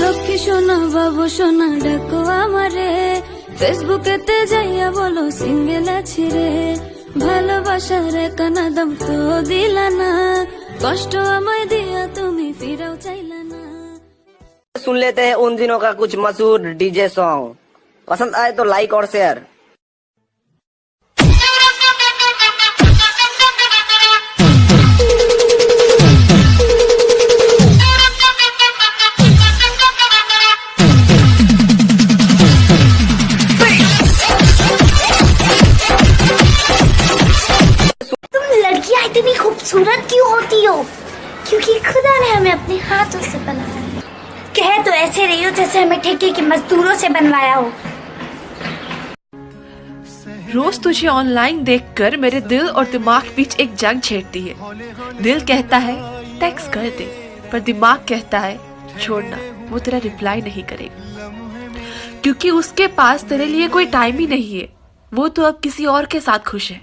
লক্ষ্মী সোনা বাবু সোনা ডাকো আমারে ফেসবুকেতে যাইয়া বলো সিঙ্গেল আছি রে ভালোবাসার কানা দাম তো দিলা না কষ্ট আমায় দিয়া তুমি ফিরাও চাইলা না सुन लेते हैं उन दिनों का कुछ मशहूर डीजे सॉन्ग पसंद आए तो लाइक और शेयर इतनी खूबसूरत क्यों होती हो? क्योंकि खुदा ने हमें अपने हाथों से बनाया कह तो ऐसे रही हो जैसे हमें ठेके के मजदूरों से बनवाया हो। रोज तुझे ऑनलाइन देखकर मेरे दिल और दिमाग बीच एक जंग छेड़ती है। दिल कहता है टैक्स कर दे, पर दिमाग कहता है छोड़ना वो तेरा रिप्लाई नहीं करेगा। क्योंकि उसके पास तेरे लिए कोई टाइम ही नहीं है। वो तो अब किसी और के साथ खुश है।